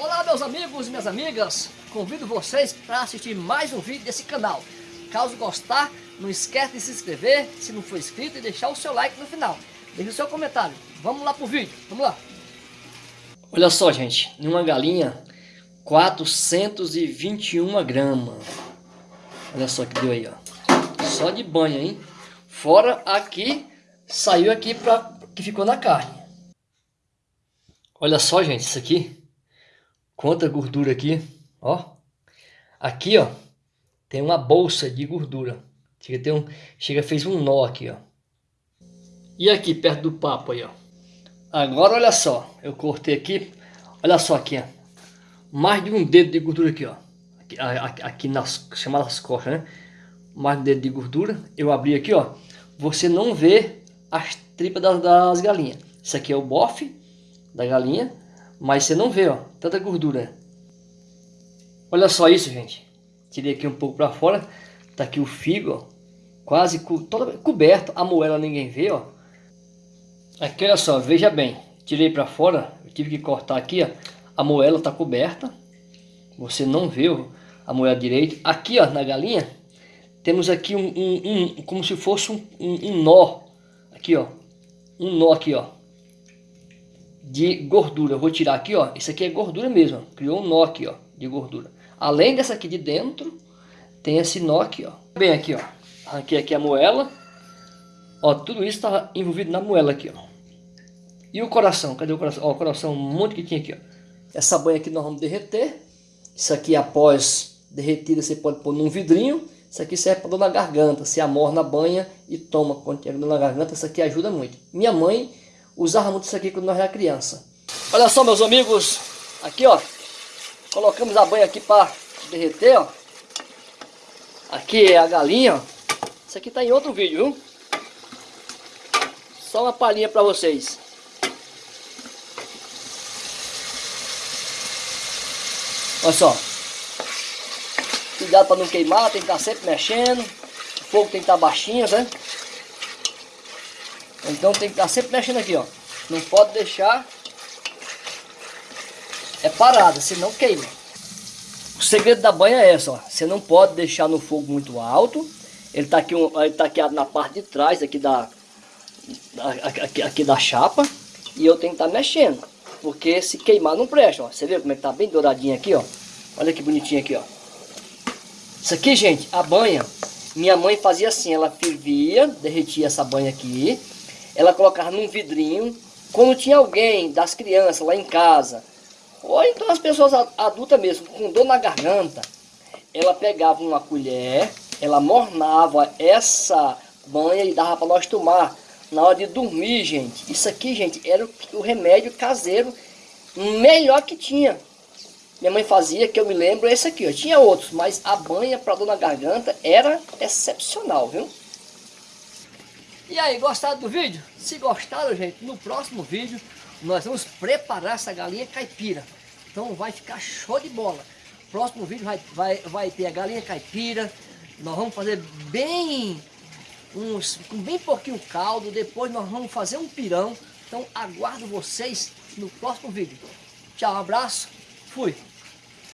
Olá meus amigos e minhas amigas, convido vocês para assistir mais um vídeo desse canal. Caso gostar, não esquece de se inscrever, se não for inscrito, e deixar o seu like no final. Deixe o seu comentário. Vamos lá pro vídeo, vamos lá. Olha só gente, uma galinha 421 gramas. Olha só que deu aí, ó. Só de banho, hein? Fora aqui, saiu aqui para que ficou na carne. Olha só, gente, isso aqui. Quanta gordura aqui, ó. Aqui, ó, tem uma bolsa de gordura. Chega, tem um, chega fez um nó aqui, ó. E aqui, perto do papo aí, ó. Agora, olha só. Eu cortei aqui. Olha só aqui, ó. Mais de um dedo de gordura aqui, ó. Aqui, aqui, nas chamadas costas, né? Mais de um dedo de gordura. Eu abri aqui, ó. Você não vê as tripas das, das galinhas. Isso aqui é o bofe da galinha. Mas você não vê, ó, tanta gordura. Olha só isso, gente. Tirei aqui um pouco para fora. Tá aqui o figo, ó, quase co toda coberto. A moela ninguém vê, ó. Aqui, olha só, veja bem. Tirei para fora, eu tive que cortar aqui, ó. A moela tá coberta. Você não vê a moela direito. Aqui, ó, na galinha, temos aqui um, um, um como se fosse um, um, um nó. Aqui, ó. Um nó aqui, ó de gordura. Eu vou tirar aqui, ó. Isso aqui é gordura mesmo. Ó. Criou um nó aqui, ó, de gordura. Além dessa aqui de dentro, tem esse nó aqui, ó. Bem aqui, ó. Arranquei aqui a moela. Ó, tudo isso está envolvido na moela aqui, ó. E o coração? Cadê o coração? Ó, o coração, um monte que tinha aqui, ó. Essa banha aqui nós vamos derreter. Isso aqui, após derretida, você pode pôr num vidrinho. Isso aqui serve para dor na garganta. Você amorna na banha e toma quando tiver dor na garganta. Isso aqui ajuda muito. Minha mãe usava muito isso aqui quando nós era criança. Olha só, meus amigos, aqui ó, colocamos a banha aqui para derreter, ó. Aqui é a galinha, ó. Isso aqui tá em outro vídeo, viu? Só uma palhinha para vocês. Olha só. Cuidado para não queimar, tem que estar sempre mexendo. O fogo tem que estar baixinho, né? Então tem que estar sempre mexendo aqui, ó. Não pode deixar é parada, senão queima. O segredo da banha é essa, ó. Você não pode deixar no fogo muito alto. Ele tá aqui, ele tá aqui na parte de trás aqui da, aqui, aqui da chapa. E eu tenho que estar tá mexendo. Porque se queimar não presta, ó. Você vê como é que tá bem douradinho aqui, ó. Olha que bonitinho aqui, ó. Isso aqui, gente, a banha. Minha mãe fazia assim, ela fervia, derretia essa banha aqui ela colocava num vidrinho. Quando tinha alguém das crianças lá em casa, ou então as pessoas adultas mesmo, com dor na garganta, ela pegava uma colher, ela mornava essa banha e dava para nós tomar na hora de dormir, gente. Isso aqui, gente, era o remédio caseiro melhor que tinha. Minha mãe fazia, que eu me lembro, esse aqui. Tinha outros, mas a banha para dor na garganta era excepcional, viu? E aí, gostaram do vídeo? Se gostaram, gente, no próximo vídeo nós vamos preparar essa galinha caipira. Então vai ficar show de bola. Próximo vídeo vai, vai, vai ter a galinha caipira. Nós vamos fazer bem, uns, com bem pouquinho caldo. Depois nós vamos fazer um pirão. Então aguardo vocês no próximo vídeo. Tchau, um abraço. Fui.